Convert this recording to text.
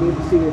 good to see you.